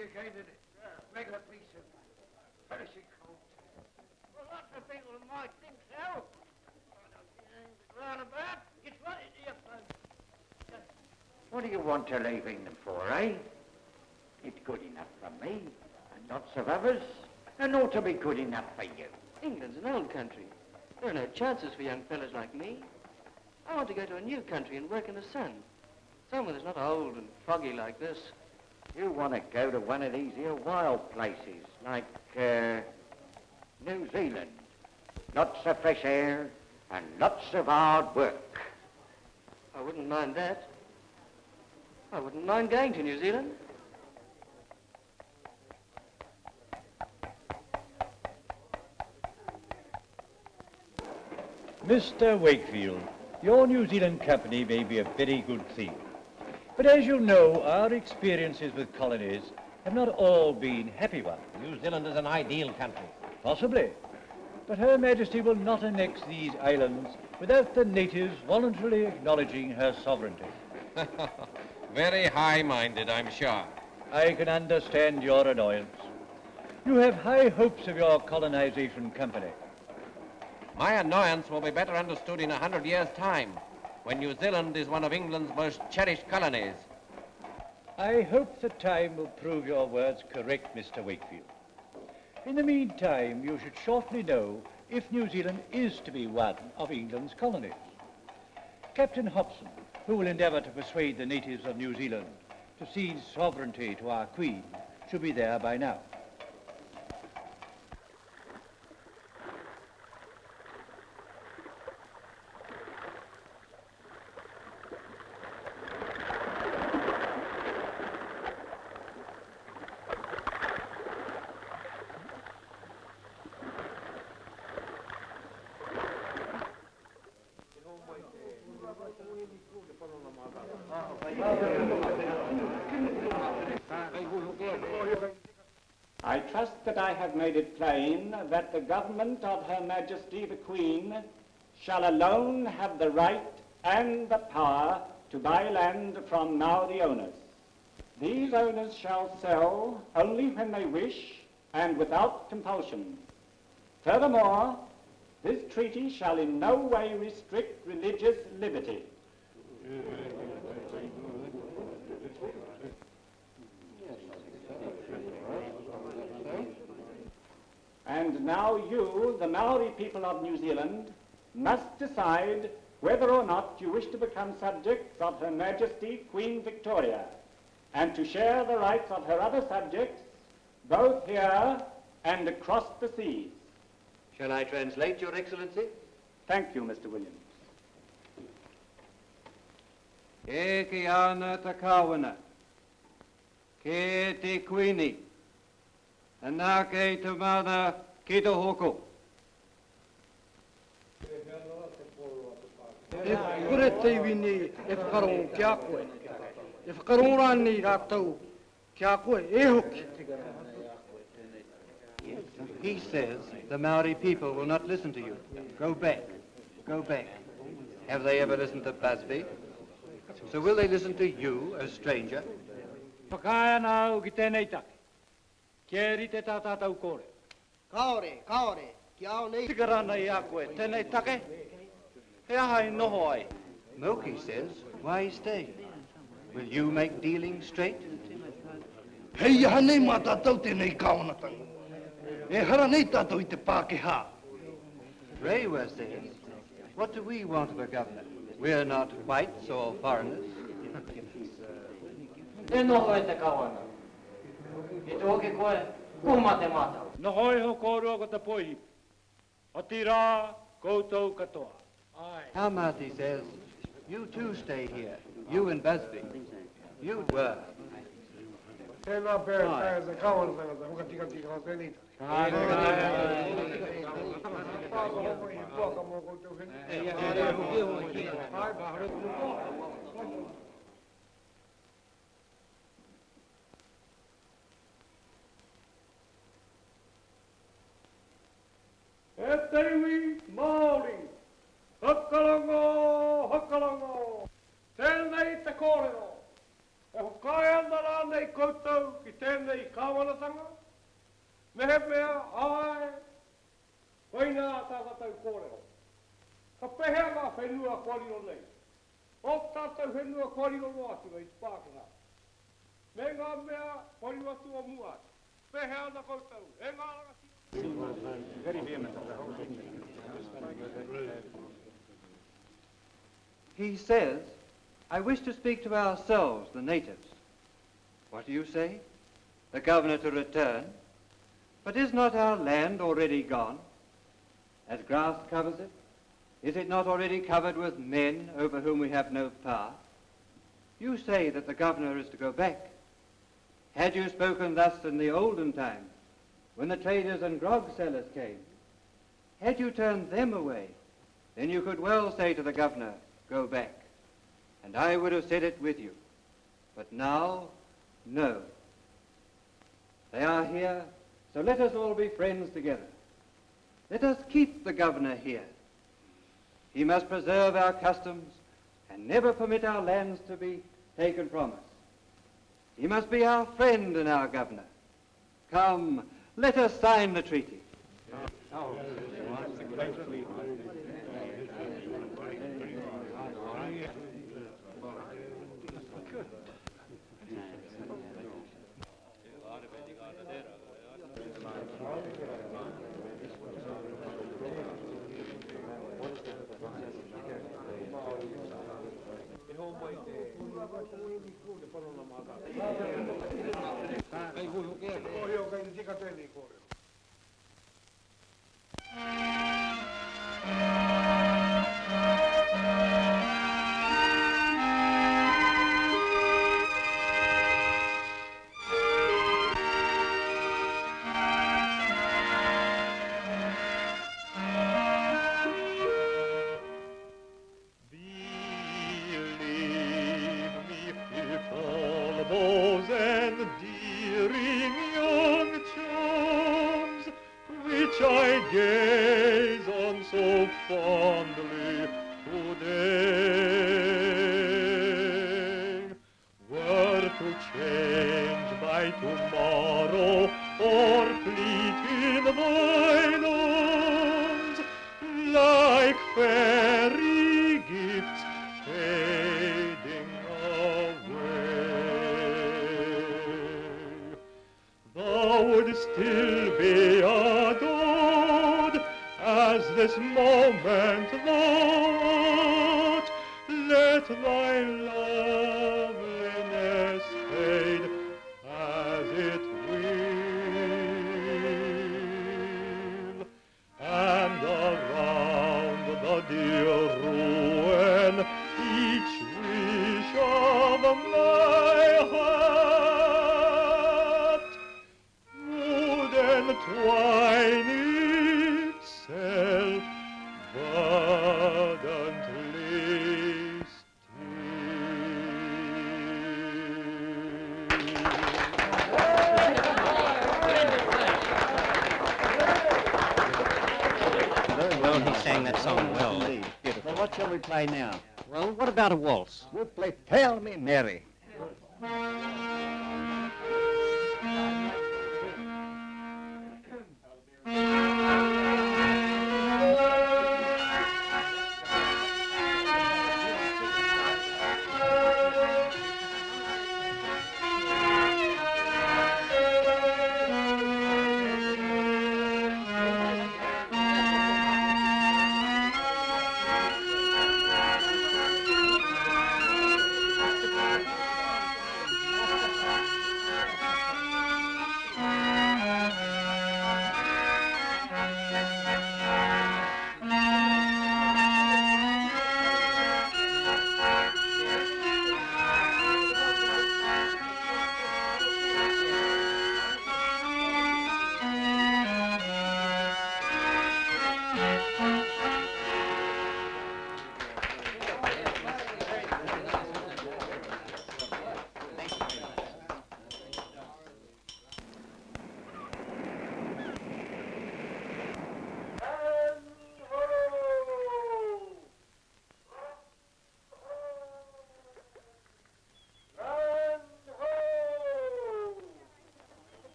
you gave it a regular piece of finishing coat. Well, lots of people might think so. Roundabout, it's right into your phone. What do you want to leave England for, eh? It's good enough for me, and lots of others, and ought to be good enough for you. England's an old country. There are no chances for young fellas like me. I want to go to a new country and work in the sun. Somewhere that's not old and foggy like this. You want to go to one of these here wild places, like uh, New Zealand. Lots of fresh air and lots of hard work. I wouldn't mind that. I wouldn't mind going to New Zealand. Mr. Wakefield, your New Zealand company may be a very good thing. But as you know, our experiences with colonies have not all been happy ones. New Zealand is an ideal country. Possibly. But Her Majesty will not annex these islands without the natives voluntarily acknowledging her sovereignty. Very high-minded, I'm sure. I can understand your annoyance. You have high hopes of your colonization company. My annoyance will be better understood in a hundred years' time, when New Zealand is one of England's most cherished colonies. I hope the time will prove your words correct, Mr. Wakefield. In the meantime, you should shortly know if New Zealand is to be one of England's colonies. Captain Hobson, who will endeavour to persuade the natives of New Zealand to cede sovereignty to our Queen, should be there by now. I trust that I that the government of Her Majesty the Queen shall alone have the right and the power to buy land from now the owners. These owners shall sell only when they wish and without compulsion. Furthermore, this treaty shall in no way restrict religious liberty. And now you, the Maori people of New Zealand, must decide whether or not you wish to become subjects of Her Majesty Queen Victoria and to share the rights of her other subjects both here and across the seas. Shall I translate, Your Excellency? Thank you, Mr. Williams. E ki ana ta kawana, ke te kuini, ana ke te mana ki te hoko. E kure te wini e whakarongo ki a koe. E whakarongo rani rātou ki a koe e hoki. He says the Maori people will not listen to you. Go back. Go back. Have they ever listened to Busby? So will they listen to you, a stranger? Whakaia nā au ki tēnei take. Kia rite tā tātou kore. Kaore, kaore, ki ao nei. Tikarana i a koe, tēnei take. He aha i noho ai. Milky says, why stay? Will you make dealing straight? Hei aha nei mā tātou tēnei kaonatanga. E hara nei tātou i te Pākehā. Rewa says, what do we want of a governor? We're not whites or foreigners. E noho e te kawana. I te hoki koe, kuma te mātau. No hoi ho kōrua ko te poihi. O ti koutou katoa. Ai. Hamati says, you too stay here. You and Busby. You were. Tēnā pēr pēr se kawana tangata, huka tika tika o tēnei. E te Tewi Māori. Hakarango, hakarango. Tēnei te kōrero. E hukai ana rānei koutou ki tēnei kāwanatanga, Mehe mea ai, koina tā tātou kōrero. Ka pehea ngā whenua kōrero nei. O tātou whenua kōrero no atu i Spākena. Me ngā mea kōrero atu o mua. Pehea na koutou. E ngā rangati. He says, I wish to speak to ourselves, the natives. What do you say? The governor to return? But is not our land already gone? As grass covers it, is it not already covered with men over whom we have no power? You say that the governor is to go back. Had you spoken thus in the olden times, when the traders and grog sellers came, had you turned them away, then you could well say to the governor, go back. And I would have said it with you. But now, no. They are here, so let us all be friends together. Let us keep the governor here. He must preserve our customs and never permit our lands to be taken from us. He must be our friend and our governor. Come, let us sign the treaty. 公表会で出方やねん、これ。Like Me Mary.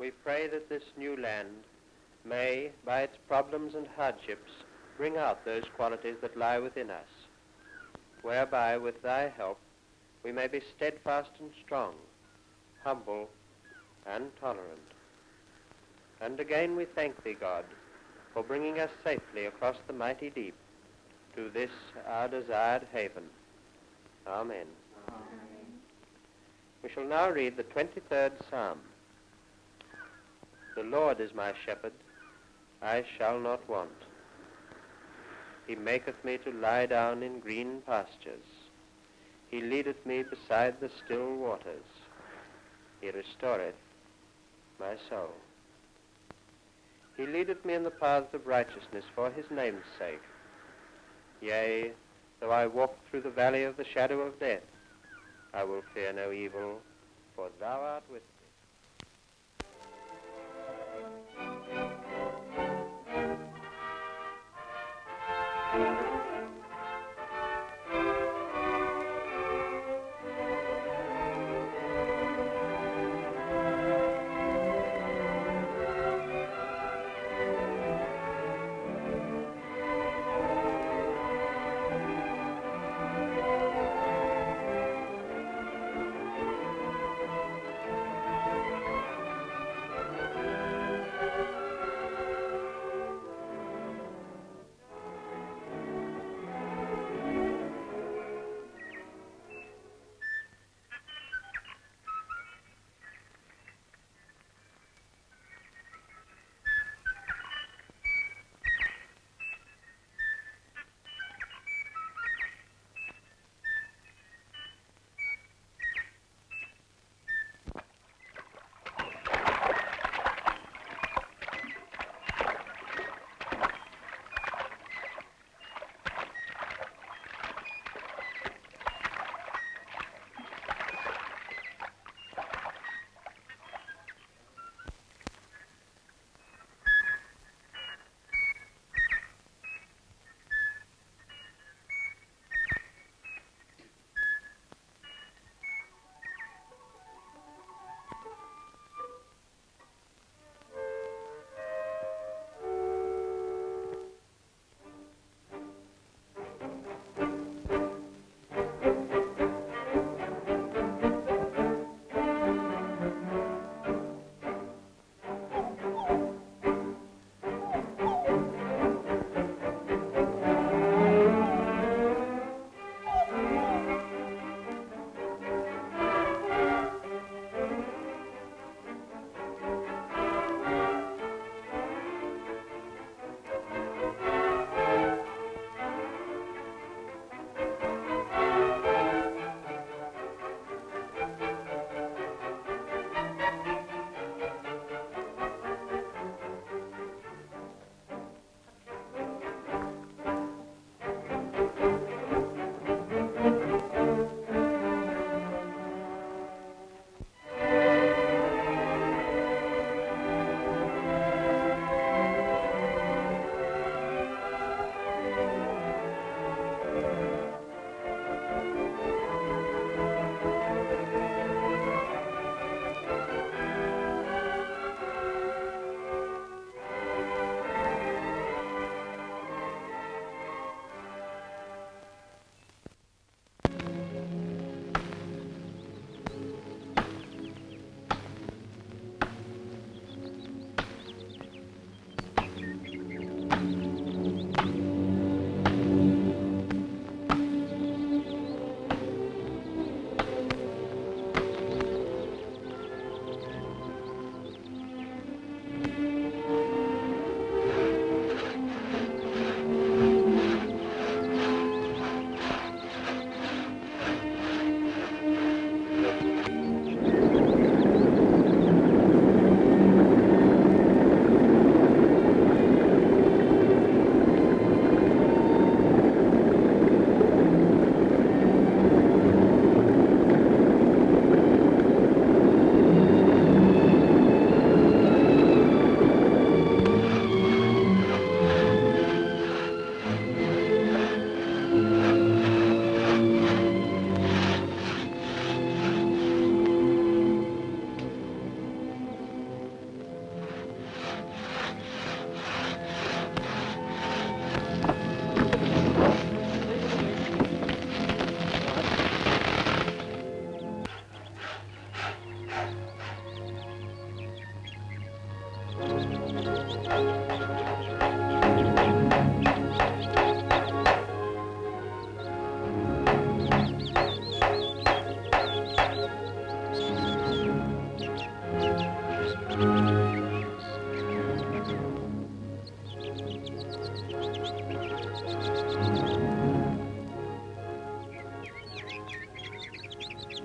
We pray that this new land may, by its problems and hardships, bring out those qualities that lie within us, whereby, with thy help, we may be steadfast and strong, humble and tolerant. And again we thank thee, God, for bringing us safely across the mighty deep to this our desired haven. Amen. We shall now read the 23rd Psalm. The Lord is my shepherd, I shall not want. He maketh me to lie down in green pastures. He leadeth me beside the still waters. He restoreth my soul. He leadeth me in the paths of righteousness for his name's sake. Yea, though I walk through the valley of the shadow of death, I will fear no evil, for thou art with me.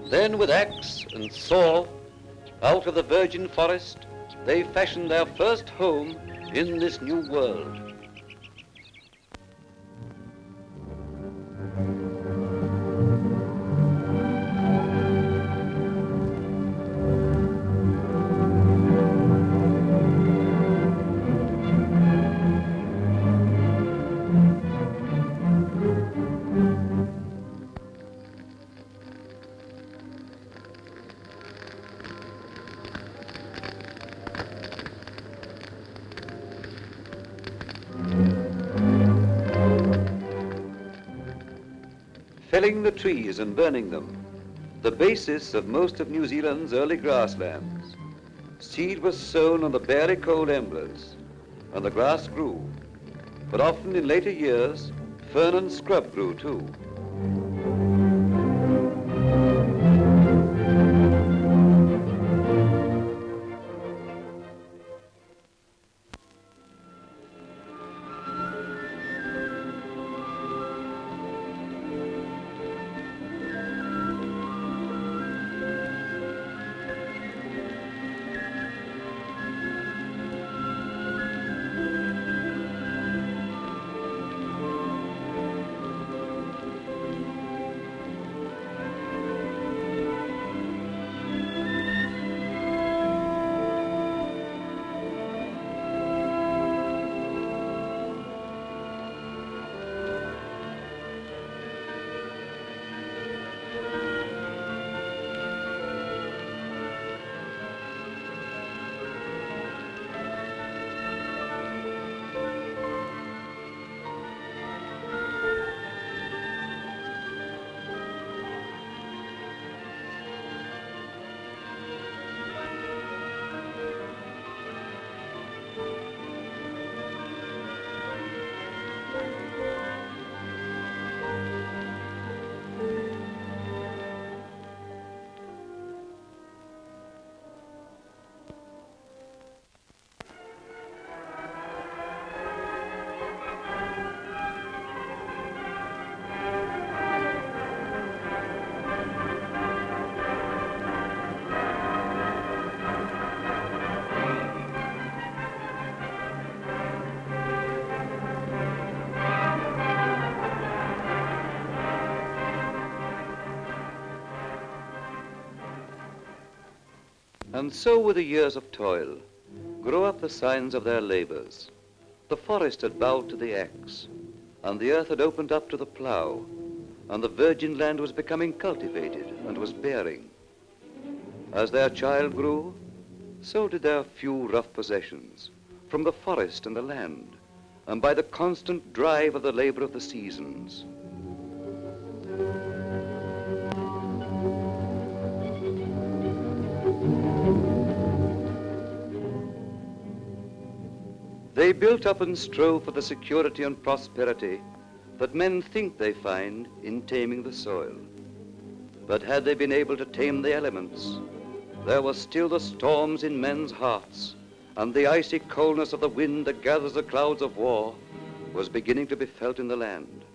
Then with axe and saw, out of the virgin forest, they fashioned their first home in this new world. Trees and burning them, the basis of most of New Zealand's early grasslands. Seed was sown on the barely cold embers, and the grass grew. But often in later years, fern and scrub grew too. And so with the years of toil grow up the signs of their labors. The forest had bowed to the axe, and the earth had opened up to the plow, and the virgin land was becoming cultivated and was bearing. As their child grew, so did their few rough possessions from the forest and the land, and by the constant drive of the labor of the seasons. They built up and strove for the security and prosperity that men think they find in taming the soil. But had they been able to tame the elements, there were still the storms in men's hearts, and the icy coldness of the wind that gathers the clouds of war was beginning to be felt in the land.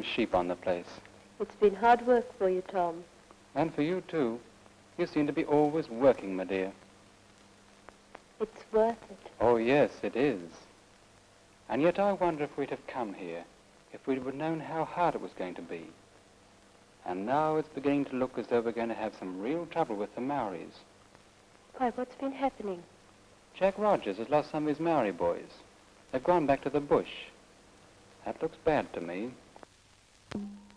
Some sheep on the place. It's been hard work for you, Tom. And for you, too. You seem to be always working, my dear. It's worth it. Oh, yes, it is. And yet I wonder if we'd have come here if we'd have known how hard it was going to be. And now it's beginning to look as though we're going to have some real trouble with the Maoris. Why, what's been happening? Jack Rogers has lost some of his Maori boys. They've gone back to the bush. That looks bad to me. No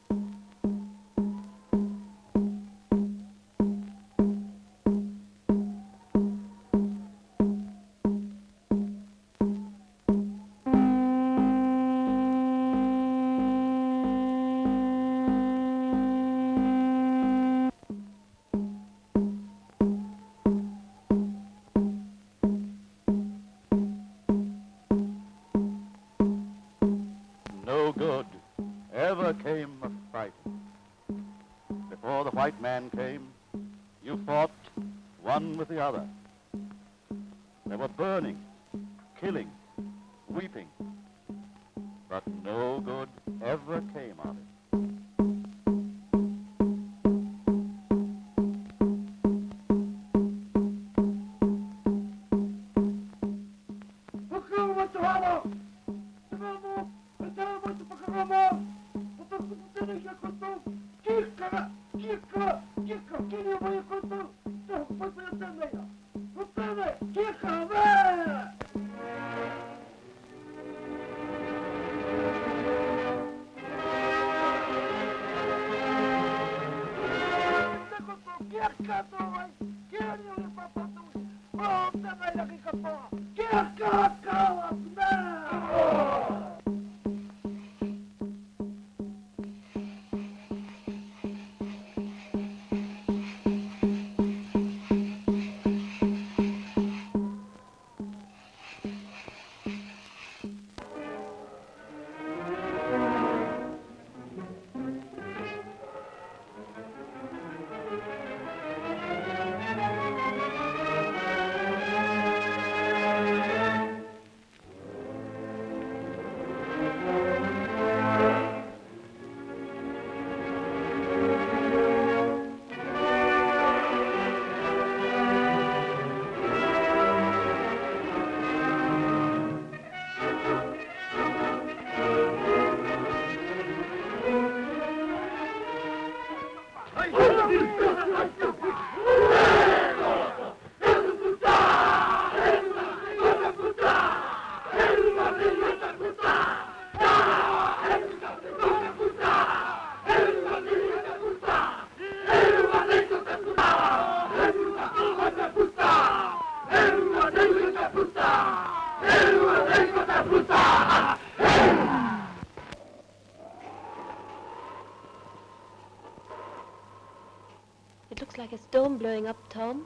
It looks like a storm blowing up, Tom.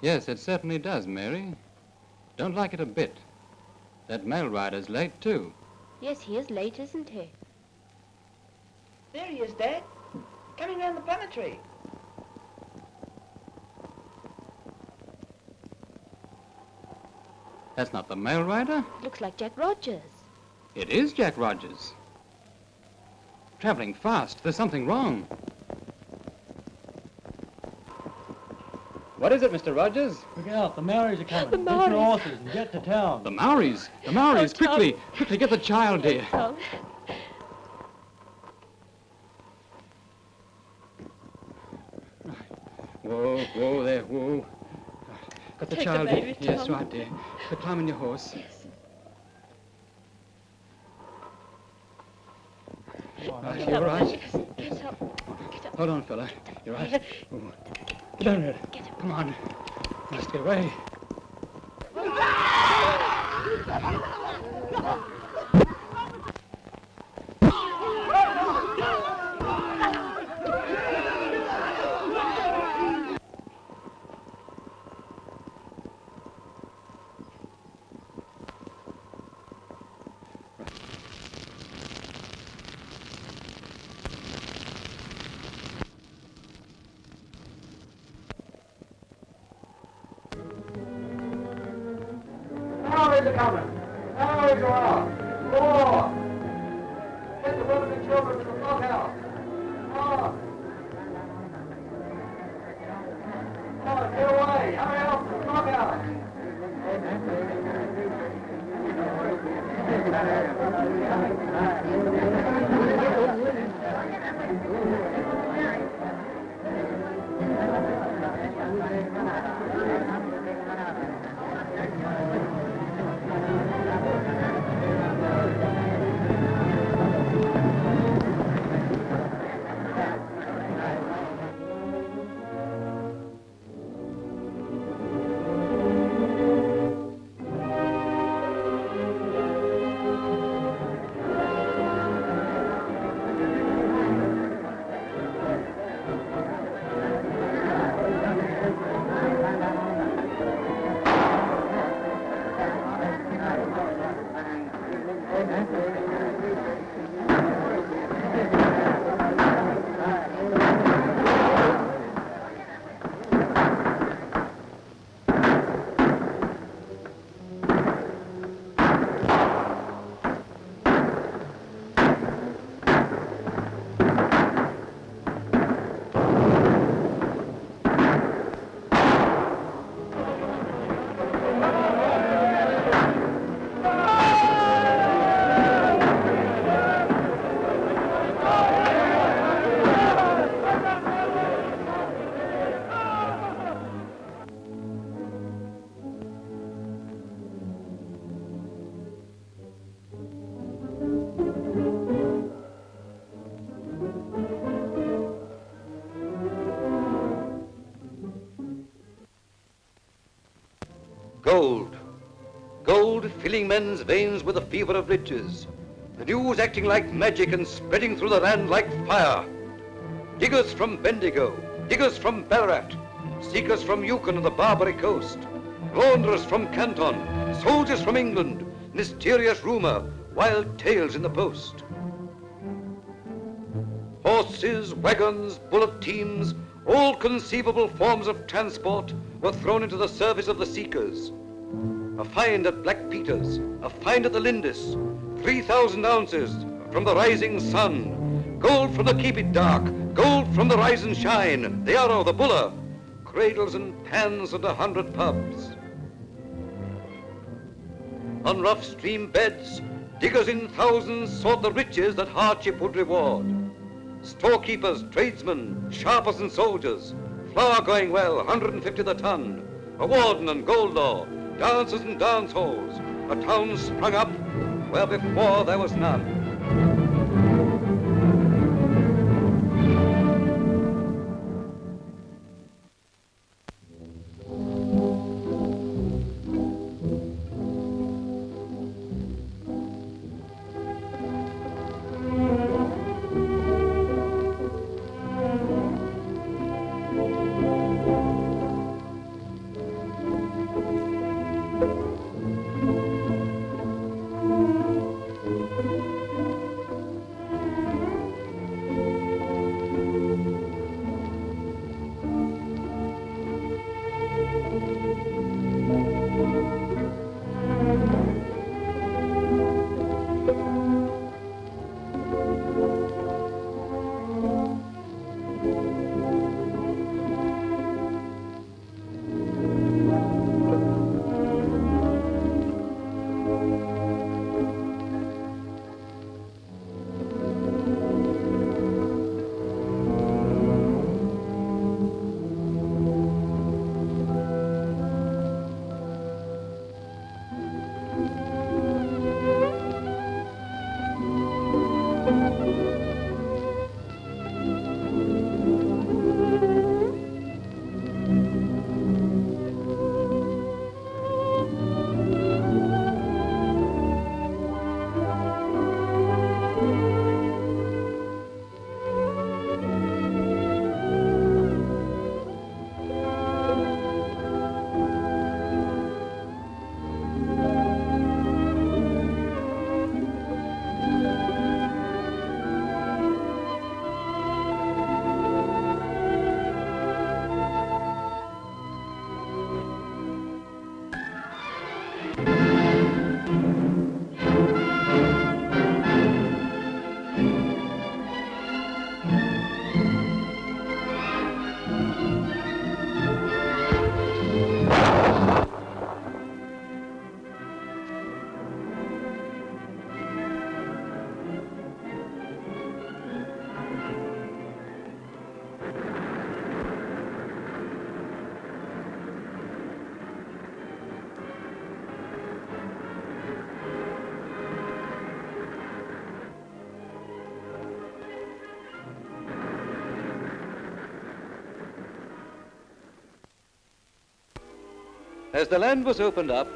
Yes, it certainly does, Mary. Don't like it a bit. That mail rider's late, too. Yes, he is late, isn't he? There he is, Dad. Coming round the planetary. That's not the mail rider. Looks like Jack Rogers. It is Jack Rogers. Traveling fast. There's something wrong. What is it, Mr. Rogers? Look out, the Maoris are coming. The Maoris. Get your horses and get to town. The Maoris! The Maoris! Oh, Tom. quickly! Quickly, get the child, here. Tom. Whoa, whoa there, whoa. Got the Take the child, baby, dear. Yes, Tom. right, dear. But climb on your horse. Right, you all right? Get up. Get up. Hold on, fella. You're right. Ooh. Get down here. Come on. Must get away. Maoris are coming. Maoris are off. Four. Men's veins with the fever of riches. The news acting like magic and spreading through the land like fire. Diggers from Bendigo, diggers from Ballarat, seekers from Yukon and the Barbary coast, launderers from Canton, soldiers from England, mysterious rumor, wild tales in the post. Horses, wagons, bullock teams, all conceivable forms of transport were thrown into the service of the seekers. A find at Black Peter's, a find at the Lindis, 3,000 ounces from the rising sun, gold from the Keep It Dark, gold from the Rise and Shine, the Arrow, the Buller, cradles and pans and a hundred pubs. On rough stream beds, diggers in thousands sought the riches that hardship would reward. Storekeepers, tradesmen, sharpers and soldiers, flour going well, 150 the ton, a warden and gold law, dancers and dance halls, a town sprung up where before there was none. As the land was opened up,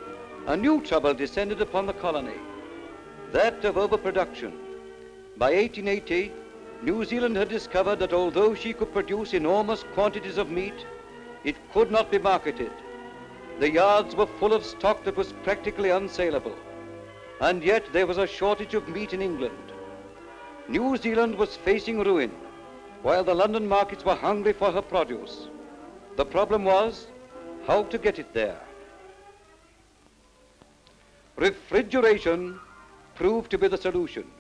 a new trouble descended upon the colony, that of overproduction. By 1880, New Zealand had discovered that although she could produce enormous quantities of meat, it could not be marketed. The yards were full of stock that was practically unsaleable. And yet there was a shortage of meat in England. New Zealand was facing ruin, while the London markets were hungry for her produce. The problem was how to get it there. Refrigeration proved to be the solution.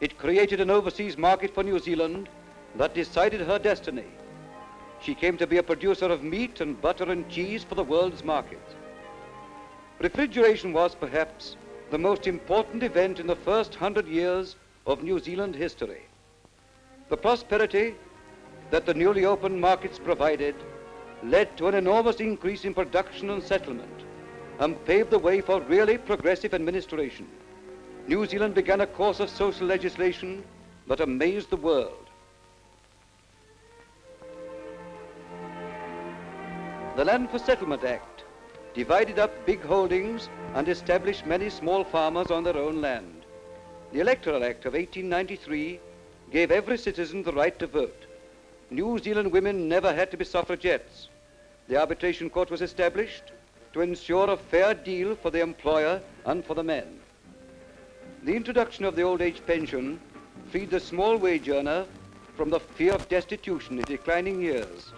It created an overseas market for New Zealand that decided her destiny. She came to be a producer of meat and butter and cheese for the world's market. Refrigeration was perhaps the most important event in the first hundred years of New Zealand history. The prosperity that the newly opened markets provided led to an enormous increase in production and settlement and paved the way for really progressive administration. New Zealand began a course of social legislation that amazed the world. The Land for Settlement Act divided up big holdings and established many small farmers on their own land. The Electoral Act of 1893 gave every citizen the right to vote. New Zealand women never had to be suffragettes. The arbitration court was established to ensure a fair deal for the employer and for the men. The introduction of the old age pension freed the small wage earner from the fear of destitution in declining years.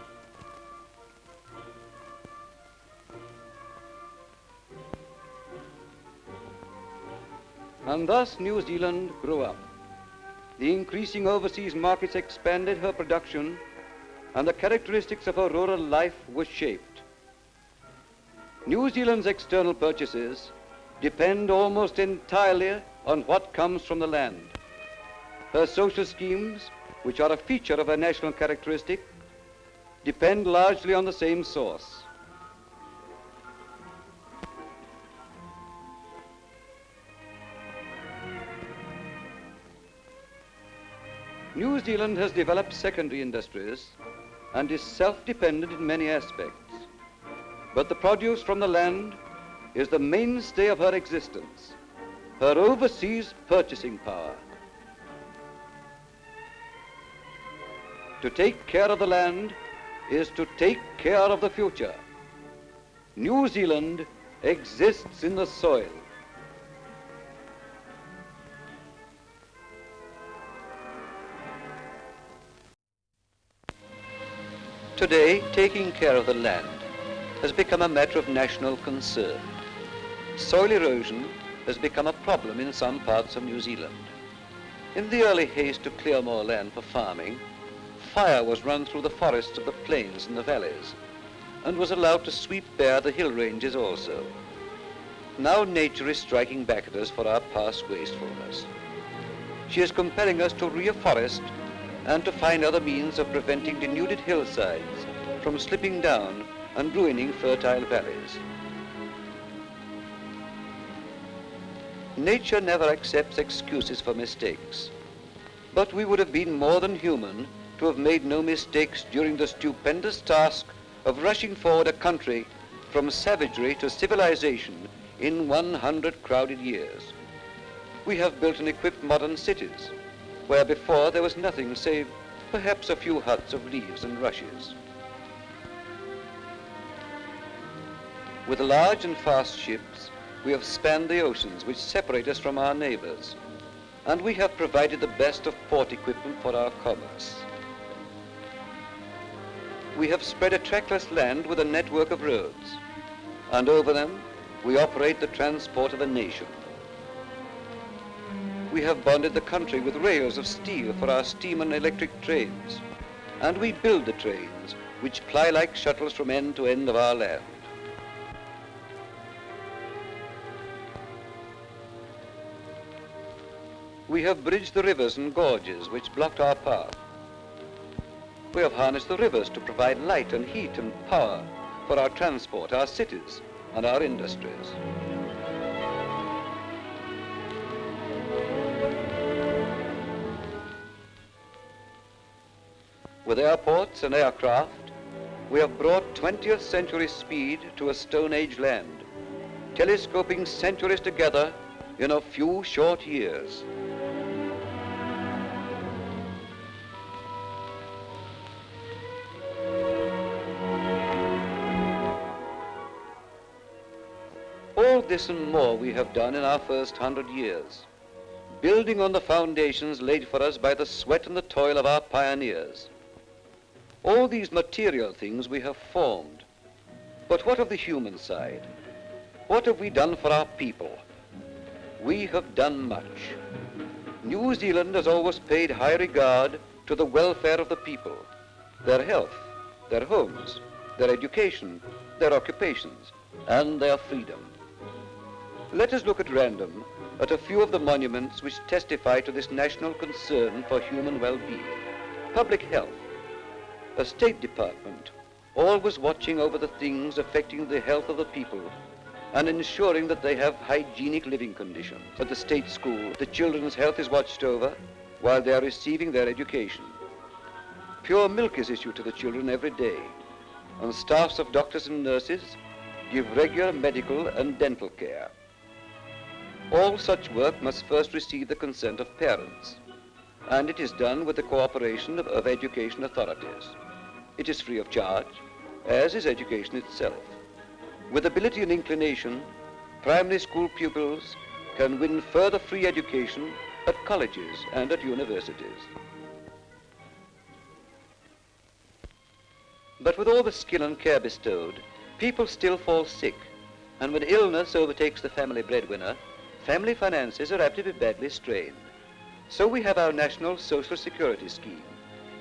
And thus New Zealand grew up. The increasing overseas markets expanded her production and the characteristics of her rural life were shaped. New Zealand's external purchases depend almost entirely on what comes from the land. Her social schemes, which are a feature of her national characteristic, depend largely on the same source. New Zealand has developed secondary industries and is self-dependent in many aspects. But the produce from the land is the mainstay of her existence, her overseas purchasing power. To take care of the land is to take care of the future. New Zealand exists in the soil. Today, taking care of the land has become a matter of national concern. Soil erosion has become a problem in some parts of New Zealand. In the early haste to clear more land for farming, fire was run through the forests of the plains and the valleys and was allowed to sweep bare the hill ranges also. Now nature is striking back at us for our past wastefulness. She is compelling us to reforest and to find other means of preventing denuded hillsides from slipping down and ruining fertile valleys. Nature never accepts excuses for mistakes, but we would have been more than human to have made no mistakes during the stupendous task of rushing forward a country from savagery to civilization in 100 crowded years. We have built and equipped modern cities, where before there was nothing save perhaps a few huts of leaves and rushes. With large and fast ships, we have spanned the oceans which separate us from our neighbors, and we have provided the best of port equipment for our commerce. We have spread a trackless land with a network of roads, and over them we operate the transport of a nation. We have bonded the country with rails of steel for our steam and electric trains, and we build the trains which ply like shuttles from end to end of our land. We have bridged the rivers and gorges which blocked our path. We have harnessed the rivers to provide light and heat and power for our transport, our cities, and our industries. With airports and aircraft, we have brought 20th century speed to a Stone Age land, telescoping centuries together in a few short years. This and more we have done in our first hundred years, building on the foundations laid for us by the sweat and the toil of our pioneers. All these material things we have formed. But what of the human side? What have we done for our people? We have done much. New Zealand has always paid high regard to the welfare of the people, their health, their homes, their education, their occupations, and their freedom. Let us look at random at a few of the monuments which testify to this national concern for human well-being. Public health, a State Department, always watching over the things affecting the health of the people and ensuring that they have hygienic living conditions. At the state school, the children's health is watched over while they are receiving their education. Pure milk is issued to the children every day, and staffs of doctors and nurses give regular medical and dental care. All such work must first receive the consent of parents, and it is done with the cooperation of, of education authorities. It is free of charge, as is education itself. With ability and inclination, primary school pupils can win further free education at colleges and at universities. But with all the skill and care bestowed, people still fall sick, and when illness overtakes the family breadwinner, family finances are apt to be badly strained. So we have our National Social Security Scheme,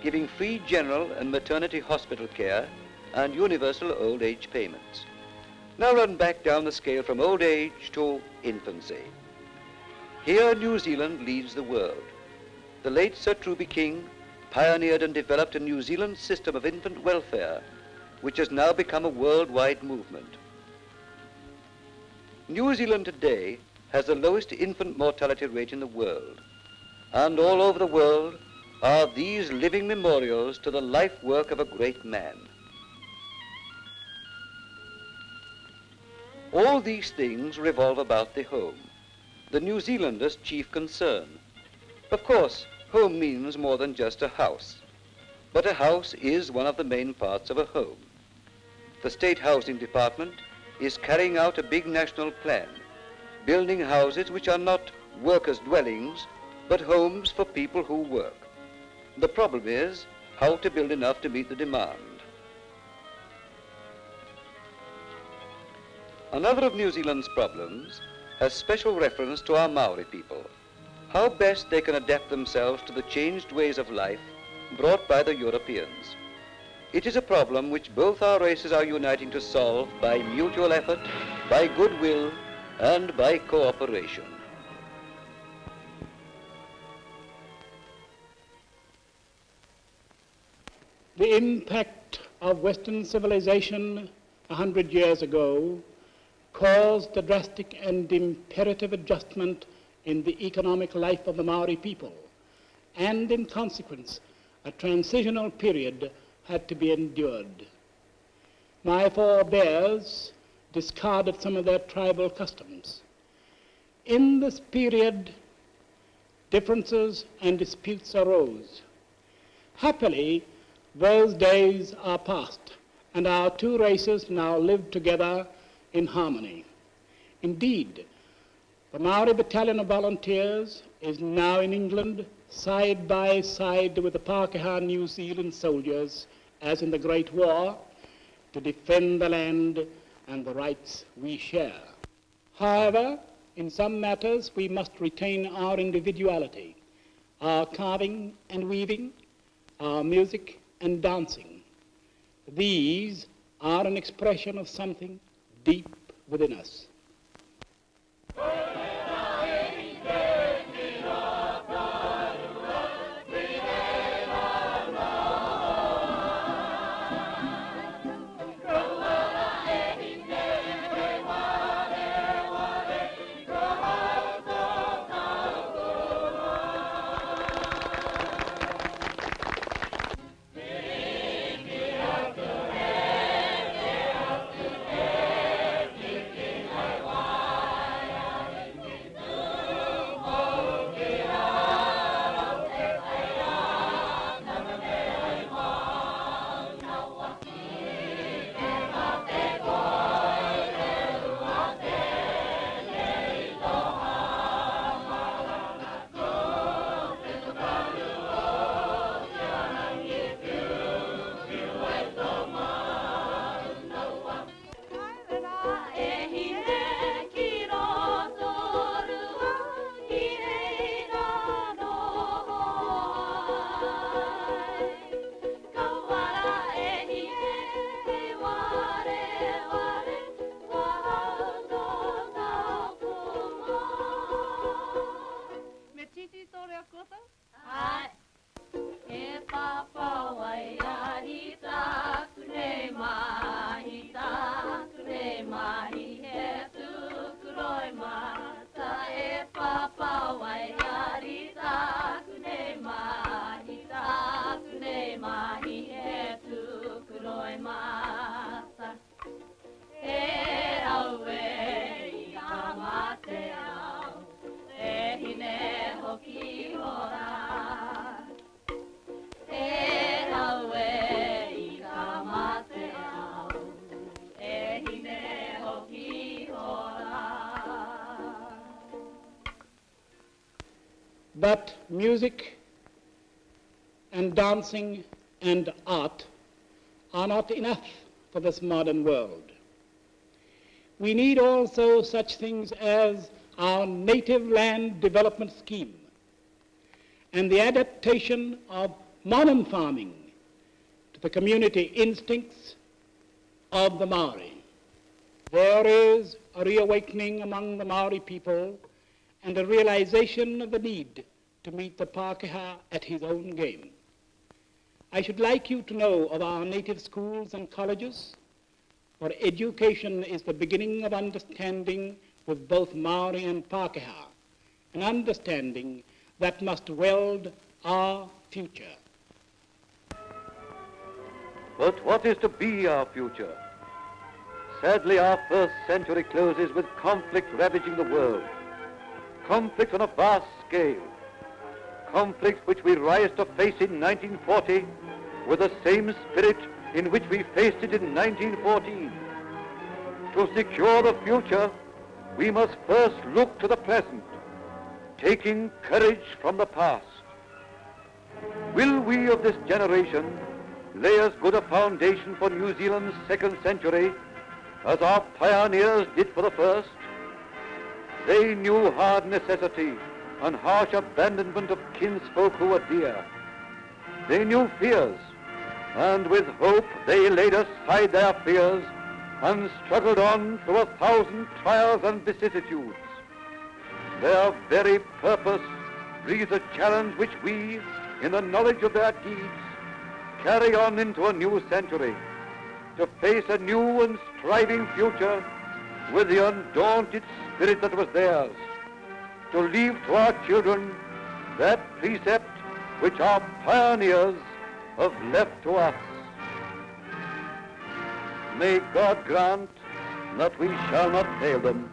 giving free general and maternity hospital care and universal old age payments. Now run back down the scale from old age to infancy. Here New Zealand leads the world. The late Sir Truby King pioneered and developed a New Zealand system of infant welfare, which has now become a worldwide movement. New Zealand today has the lowest infant mortality rate in the world, and all over the world are these living memorials to the life work of a great man. All these things revolve about the home, the New Zealander's chief concern. Of course, home means more than just a house, but a house is one of the main parts of a home. The State Housing Department is carrying out a big national plan, building houses which are not workers' dwellings, but homes for people who work. The problem is how to build enough to meet the demand. Another of New Zealand's problems has special reference to our Maori people, how best they can adapt themselves to the changed ways of life brought by the Europeans. It is a problem which both our races are uniting to solve by mutual effort, by goodwill, and by cooperation. The impact of Western civilization a hundred years ago caused a drastic and imperative adjustment in the economic life of the Maori people, and in consequence, a transitional period had to be endured. My forebears discarded some of their tribal customs. In this period, differences and disputes arose. Happily, those days are past, and our two races now live together in harmony. Indeed, the Maori Battalion of Volunteers is now in England side by side with the Pākehā New Zealand soldiers as in the Great War to defend the land and the rights we share. However, in some matters we must retain our individuality, our carving and weaving, our music and dancing. These are an expression of something deep within us. kota? Ai. E papa wai ari ta kure mahi ta kure mahi he tu kuroi ma ta e papa wai that music and dancing and art are not enough for this modern world. We need also such things as our native land development scheme and the adaptation of modern farming to the community instincts of the Maori. There is a reawakening among the Maori people and a realization of the need to meet the Pākehā at his own game. I should like you to know of our native schools and colleges, for education is the beginning of understanding with both Maori and Pākehā, an understanding that must weld our future. But what is to be our future? Sadly, our first century closes with conflict ravaging the world. Conflict on a vast scale. Conflict which we rise to face in 1940 with the same spirit in which we faced it in 1914. To secure the future, we must first look to the present, taking courage from the past. Will we of this generation lay as good a foundation for New Zealand's second century as our pioneers did for the first? They knew hard necessity and harsh abandonment of kinsfolk who were dear. They knew fears, and with hope they laid aside their fears and struggled on through a thousand trials and vicissitudes. Their very purpose breathes a challenge which we, in the knowledge of their deeds, carry on into a new century, to face a new and striving future with the undaunted spirit that was theirs, to leave to our children that precept which our pioneers have left to us. May God grant that we shall not fail them